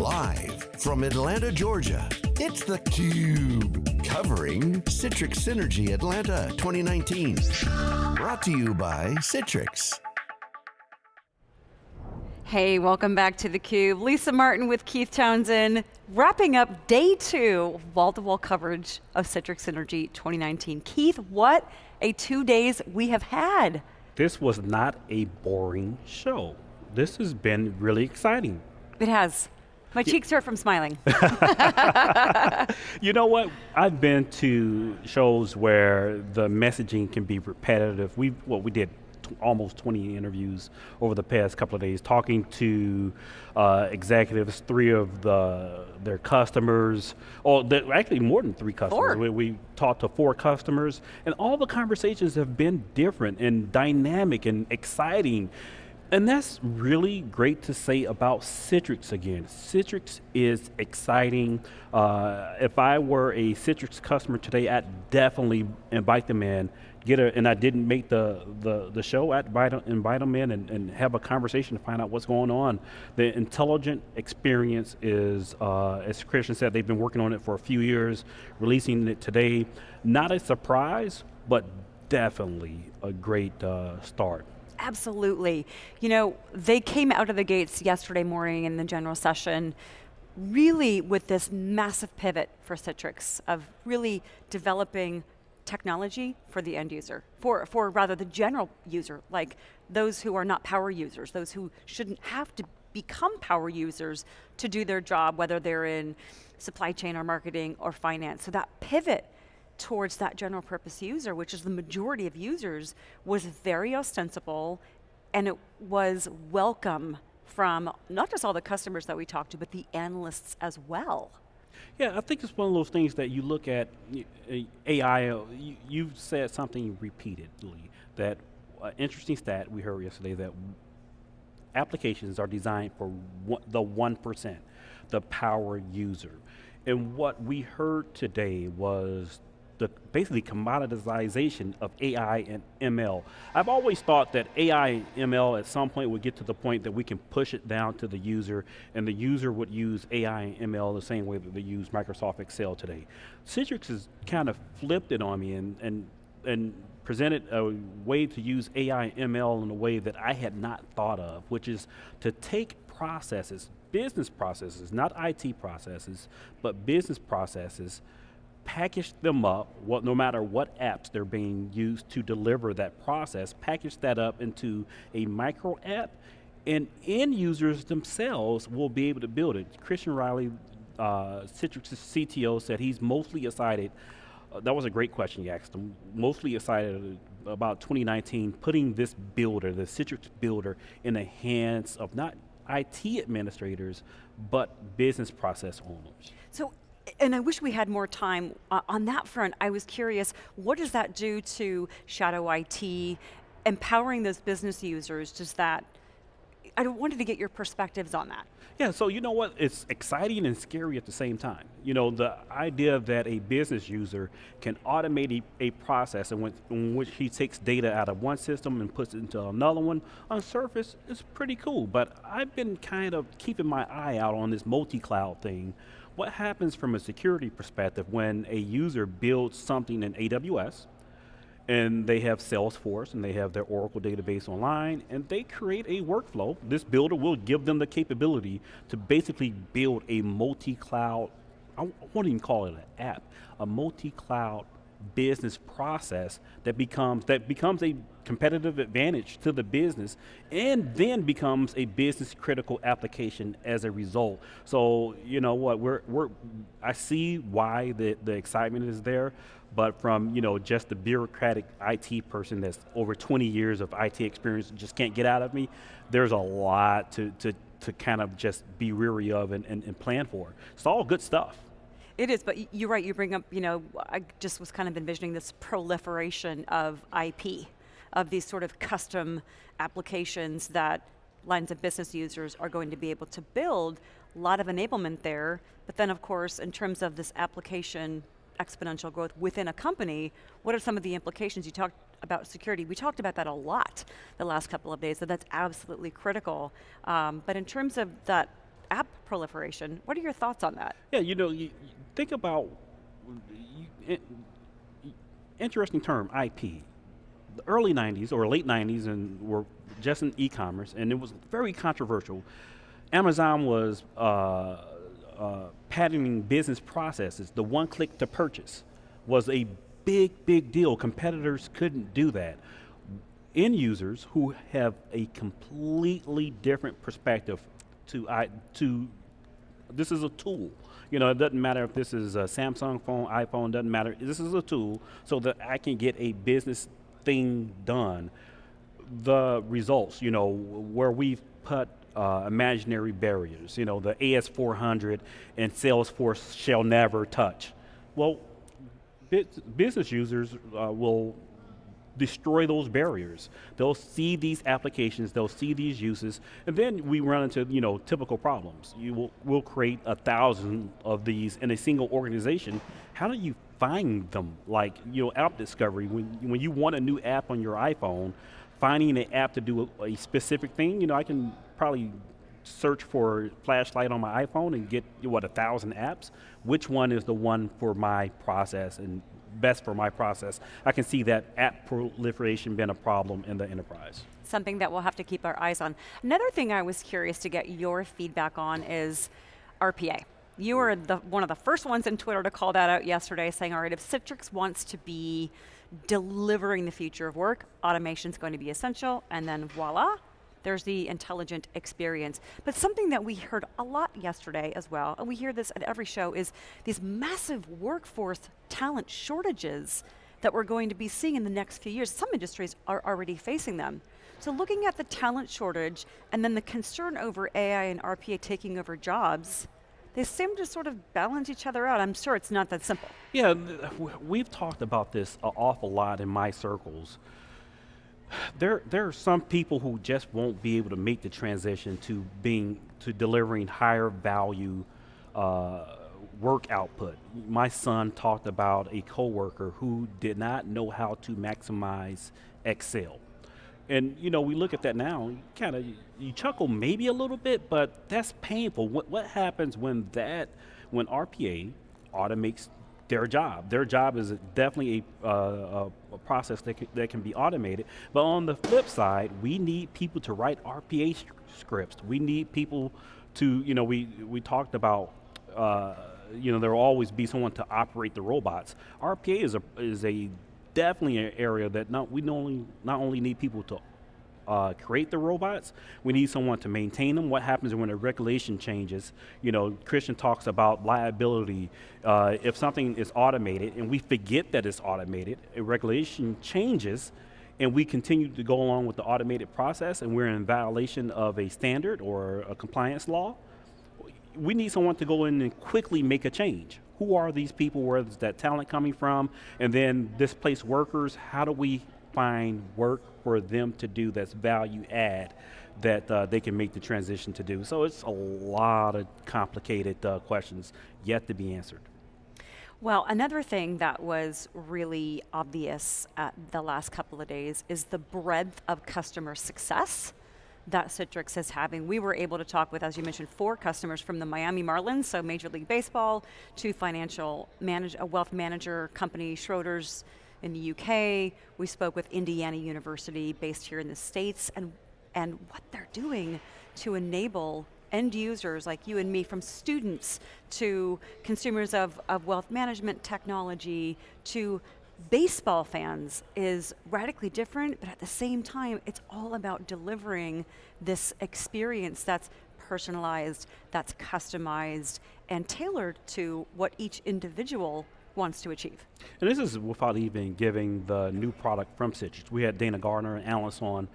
Live from Atlanta, Georgia, it's theCUBE. Covering Citrix Synergy Atlanta 2019. Brought to you by Citrix. Hey, welcome back to theCUBE. Lisa Martin with Keith Townsend, wrapping up day two wall-to-wall -wall coverage of Citrix Synergy 2019. Keith, what a two days we have had. This was not a boring show. This has been really exciting. It has. My cheeks hurt from smiling. you know what? I've been to shows where the messaging can be repetitive. We well, we did almost 20 interviews over the past couple of days, talking to uh, executives, three of the their customers, or actually more than three customers. We, we talked to four customers, and all the conversations have been different and dynamic and exciting. And that's really great to say about Citrix again. Citrix is exciting. Uh, if I were a Citrix customer today, I'd definitely invite them in, get a, and I didn't make the, the, the show, I'd invite, invite them in and, and have a conversation to find out what's going on. The intelligent experience is, uh, as Christian said, they've been working on it for a few years, releasing it today. Not a surprise, but definitely a great uh, start. Absolutely. You know, they came out of the gates yesterday morning in the general session really with this massive pivot for Citrix of really developing technology for the end user, for, for rather the general user, like those who are not power users, those who shouldn't have to become power users to do their job, whether they're in supply chain or marketing or finance. So that pivot towards that general purpose user, which is the majority of users, was very ostensible and it was welcome from not just all the customers that we talked to, but the analysts as well. Yeah, I think it's one of those things that you look at AI, you, have said something repeatedly, that uh, interesting stat we heard yesterday that applications are designed for one, the 1%, the power user. And what we heard today was the basically commoditization of AI and ML. I've always thought that AI and ML at some point would get to the point that we can push it down to the user and the user would use AI and ML the same way that they use Microsoft Excel today. Citrix has kind of flipped it on me and, and, and presented a way to use AI and ML in a way that I had not thought of, which is to take processes, business processes, not IT processes, but business processes, package them up, what, no matter what apps they're being used to deliver that process, package that up into a micro app, and end users themselves will be able to build it. Christian Reilly, uh, Citrix's CTO, said he's mostly excited. Uh, that was a great question you asked him. Mostly excited about 2019, putting this builder, the Citrix builder, in the hands of not IT administrators, but business process owners. So and I wish we had more time uh, on that front. I was curious, what does that do to shadow IT, empowering those business users? Does that, I wanted to get your perspectives on that. Yeah, so you know what, it's exciting and scary at the same time. You know, the idea that a business user can automate a, process in which, in which, he takes data out of one system and puts it into another one, on surface, is pretty cool, but I've been kind of keeping my eye out on this multi-cloud thing what happens from a security perspective when a user builds something in AWS, and they have Salesforce and they have their Oracle database online and they create a workflow. This builder will give them the capability to basically build a multi-cloud, I won't even call it an app, a multi-cloud business process that becomes, that becomes a competitive advantage to the business and then becomes a business critical application as a result. So, you know what, we're, we're, I see why the, the excitement is there, but from you know just the bureaucratic IT person that's over 20 years of IT experience just can't get out of me, there's a lot to, to, to kind of just be weary of and, and, and plan for. It's all good stuff. It is, but you're right, you bring up, you know, I just was kind of envisioning this proliferation of IP, of these sort of custom applications that lines of business users are going to be able to build, a lot of enablement there, but then of course, in terms of this application exponential growth within a company, what are some of the implications? You talked about security. We talked about that a lot the last couple of days, so that's absolutely critical. Um, but in terms of that app proliferation. What are your thoughts on that? Yeah, you know, you, think about interesting term, IP. The early 90s or late 90s and were just in e-commerce and it was very controversial. Amazon was uh, uh, patenting business processes. The one click to purchase was a big, big deal. Competitors couldn't do that. End users who have a completely different perspective to, I, to this is a tool. You know, it doesn't matter if this is a Samsung phone, iPhone, doesn't matter. This is a tool so that I can get a business thing done. The results, you know, where we've put uh, imaginary barriers, you know, the AS400 and Salesforce shall never touch. Well, business users uh, will destroy those barriers. They'll see these applications, they'll see these uses, and then we run into you know typical problems. You will will create a thousand of these in a single organization. How do you find them? Like you know, app discovery. When when you want a new app on your iPhone, finding an app to do a, a specific thing. You know, I can probably search for flashlight on my iPhone and get what a thousand apps. Which one is the one for my process and best for my process. I can see that app proliferation been a problem in the enterprise. Something that we'll have to keep our eyes on. Another thing I was curious to get your feedback on is RPA. You were the, one of the first ones in Twitter to call that out yesterday, saying, all right, if Citrix wants to be delivering the future of work, automation is going to be essential, and then voila, there's the intelligent experience. But something that we heard a lot yesterday as well, and we hear this at every show, is these massive workforce talent shortages that we're going to be seeing in the next few years. Some industries are already facing them. So looking at the talent shortage and then the concern over AI and RPA taking over jobs, they seem to sort of balance each other out. I'm sure it's not that simple. Yeah, we've talked about this an awful lot in my circles there there are some people who just won't be able to make the transition to being to delivering higher value uh, work output. My son talked about a coworker who did not know how to maximize Excel. And you know, we look at that now, kind of you chuckle maybe a little bit, but that's painful. What what happens when that when RPA automates their job. Their job is definitely a, uh, a process that can, that can be automated. But on the flip side, we need people to write RPA scripts. We need people to, you know, we, we talked about, uh, you know, there will always be someone to operate the robots. RPA is a, is a definitely an area that not, we not only, not only need people to uh, create the robots, we need someone to maintain them. What happens when a regulation changes? You know, Christian talks about liability. Uh, if something is automated and we forget that it's automated, a regulation changes and we continue to go along with the automated process and we're in violation of a standard or a compliance law, we need someone to go in and quickly make a change. Who are these people? Where is that talent coming from? And then displaced workers, how do we find work for them to do that's value add that uh, they can make the transition to do. So it's a lot of complicated uh, questions yet to be answered. Well, another thing that was really obvious at the last couple of days is the breadth of customer success that Citrix is having. We were able to talk with, as you mentioned, four customers from the Miami Marlins, so Major League Baseball, to financial manage, a wealth manager company, Schroders, in the UK. We spoke with Indiana University based here in the States and, and what they're doing to enable end users like you and me, from students to consumers of, of wealth management technology to baseball fans is radically different, but at the same time, it's all about delivering this experience that's personalized, that's customized, and tailored to what each individual wants to achieve. And this is without even giving the new product from Citrix. We had Dana Gardner and Alice on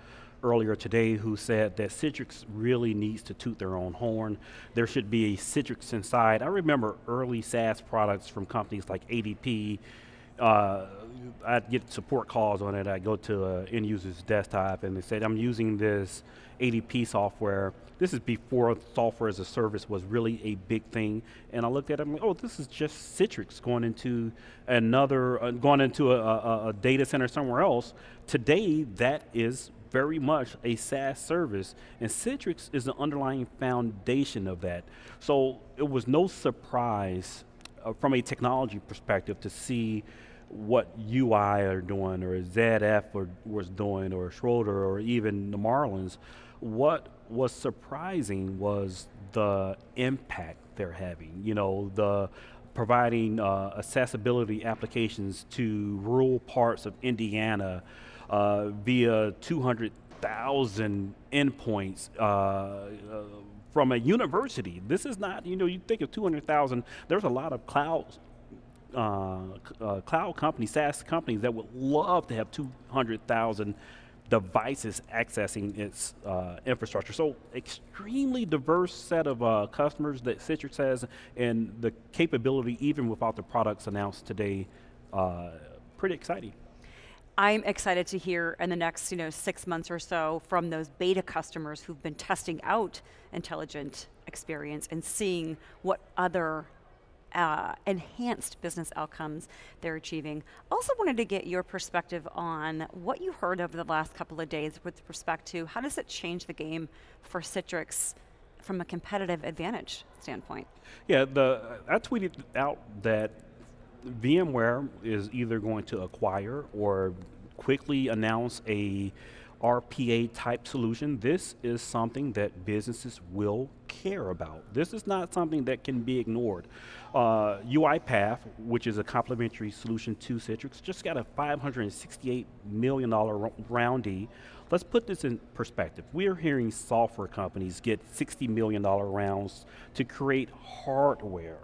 earlier today who said that Citrix really needs to toot their own horn. There should be a Citrix inside. I remember early SaaS products from companies like ADP. Uh, I'd get support calls on it. I go to an end user's desktop and they said, I'm using this ADP software. This is before software as a service was really a big thing. And I looked at it, I'm like, oh, this is just Citrix going into another, uh, going into a, a, a data center somewhere else. Today, that is very much a SaaS service, and Citrix is the underlying foundation of that. So it was no surprise uh, from a technology perspective to see what UI are doing or ZF or, was doing or Schroeder or even the Marlins. What was surprising was the impact they're having. You know, the providing uh, accessibility applications to rural parts of Indiana uh, via 200,000 endpoints uh, uh, from a university. This is not, you know, you think of 200,000, there's a lot of cloud uh, uh, cloud companies, SaaS companies that would love to have 200,000 devices accessing its uh, infrastructure. So extremely diverse set of uh, customers that Citrix has and the capability even without the products announced today, uh, pretty exciting. I'm excited to hear in the next you know, six months or so from those beta customers who've been testing out intelligent experience and seeing what other uh, enhanced business outcomes they're achieving. Also wanted to get your perspective on what you heard over the last couple of days with respect to how does it change the game for Citrix from a competitive advantage standpoint? Yeah, the I tweeted out that VMware is either going to acquire or quickly announce a RPA type solution, this is something that businesses will care about. This is not something that can be ignored. Uh, UiPath, which is a complementary solution to Citrix, just got a $568 million round D. Let's put this in perspective. We are hearing software companies get $60 million rounds to create hardware.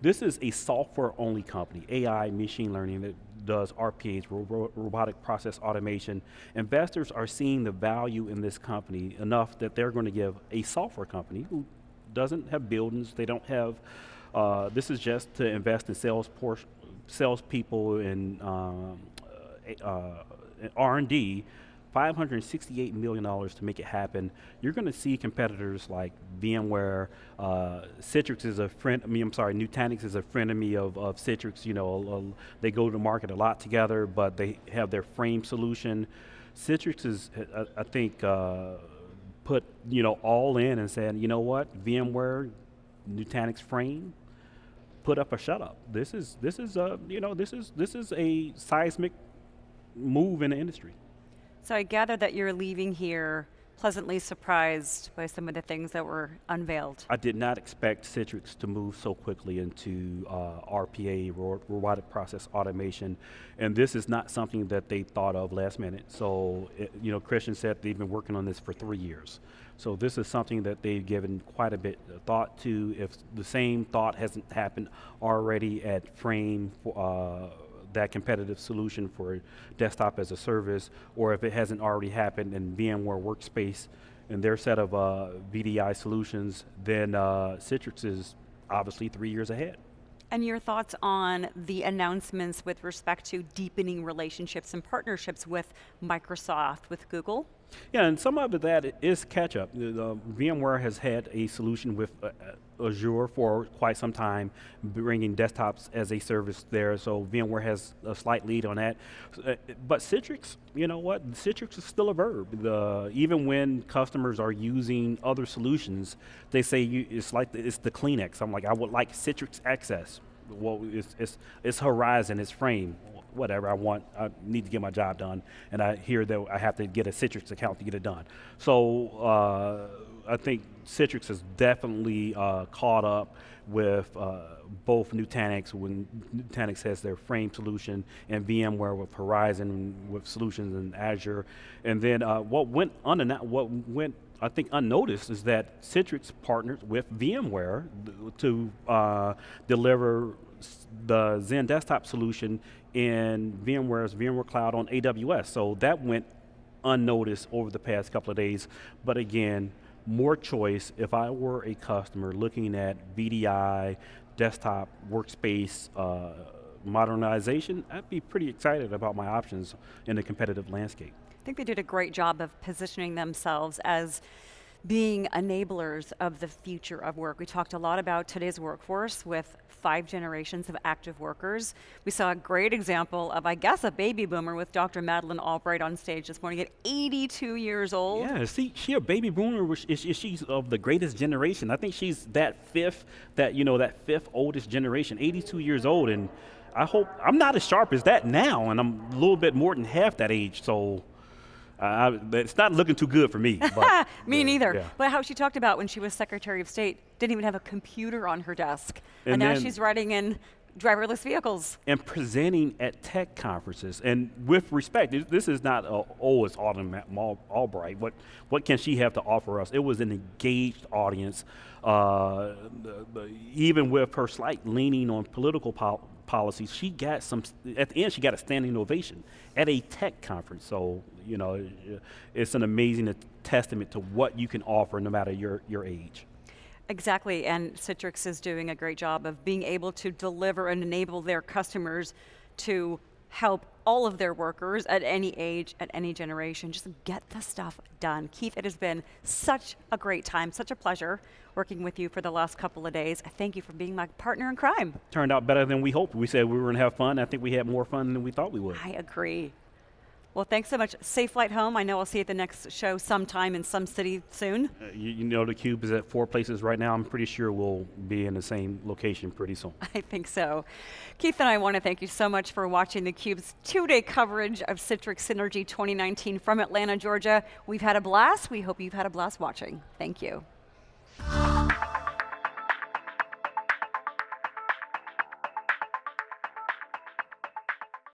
This is a software-only company, AI, machine learning, that does RPAs, ro robotic process automation. Investors are seeing the value in this company enough that they're going to give a software company who doesn't have buildings, they don't have, uh, this is just to invest in sales salespeople and um, uh, uh R&D, $568 million to make it happen. You're going to see competitors like VMware, uh, Citrix is a friend, I mean, I'm sorry, Nutanix is a frenemy of, me of Citrix. You know, uh, they go to market a lot together, but they have their frame solution. Citrix is, I, I think, uh, put, you know, all in and said, you know what, VMware, Nutanix frame, put up or shut up. This is, this is, a, you know, this is, this is a seismic move in the industry. So I gather that you're leaving here pleasantly surprised by some of the things that were unveiled. I did not expect Citrix to move so quickly into uh, RPA, ro robotic process automation, and this is not something that they thought of last minute. So, it, you know, Christian said they've been working on this for three years. So this is something that they've given quite a bit of thought to. If the same thought hasn't happened already at Frame, uh, that competitive solution for desktop as a service, or if it hasn't already happened in VMware Workspace and their set of uh, VDI solutions, then uh, Citrix is obviously three years ahead. And your thoughts on the announcements with respect to deepening relationships and partnerships with Microsoft, with Google? Yeah, and some of that is catch up. The, VMware has had a solution with uh, uh, Azure for quite some time, bringing desktops as a service there, so VMware has a slight lead on that. Uh, but Citrix, you know what, Citrix is still a verb. The, even when customers are using other solutions, they say you, it's like the, it's the Kleenex. I'm like, I would like Citrix Access. Well, it's, it's, it's Horizon, it's Frame whatever I want, I need to get my job done, and I hear that I have to get a Citrix account to get it done. So uh, I think Citrix has definitely uh, caught up with uh, both Nutanix when Nutanix has their frame solution and VMware with Horizon with solutions in Azure. And then uh, what went what went I think unnoticed is that Citrix partners with VMware to uh, deliver the Xen desktop solution in VMware's VMware Cloud on AWS. So that went unnoticed over the past couple of days. But again, more choice if I were a customer looking at VDI, desktop, workspace, uh, modernization, I'd be pretty excited about my options in the competitive landscape. I think they did a great job of positioning themselves as being enablers of the future of work. We talked a lot about today's workforce with five generations of active workers. We saw a great example of, I guess, a baby boomer with Dr. Madeleine Albright on stage this morning at 82 years old. Yeah, see, she a baby boomer. Is, she's of the greatest generation. I think she's that fifth, that you know, that fifth oldest generation, 82 years old, and I hope I'm not as sharp as that now, and I'm a little bit more than half that age. So. Uh, it's not looking too good for me. But, me neither. Yeah. But how she talked about when she was Secretary of State, didn't even have a computer on her desk. And, and now she's riding in driverless vehicles. And presenting at tech conferences. And with respect, this is not, a, oh, it's Autumn Albright. What, what can she have to offer us? It was an engaged audience. Uh, the, the, even with her slight leaning on political po policies, she got some, at the end, she got a standing ovation at a tech conference. So, you know, it's an amazing testament to what you can offer no matter your, your age. Exactly, and Citrix is doing a great job of being able to deliver and enable their customers to help all of their workers at any age, at any generation, just get the stuff done. Keith, it has been such a great time, such a pleasure working with you for the last couple of days. Thank you for being my partner in crime. Turned out better than we hoped. We said we were going to have fun. I think we had more fun than we thought we would. I agree. Well, thanks so much. Safe flight home. I know I'll see you at the next show sometime in some city soon. Uh, you, you, know, the Cube is at four places right now. I'm pretty sure we'll be in the same location pretty soon. I think so. Keith and I want to thank you so much for watching the Cube's two-day coverage of Citrix Synergy 2019 from Atlanta, Georgia. We've had a blast. We hope you've had a blast watching. Thank you.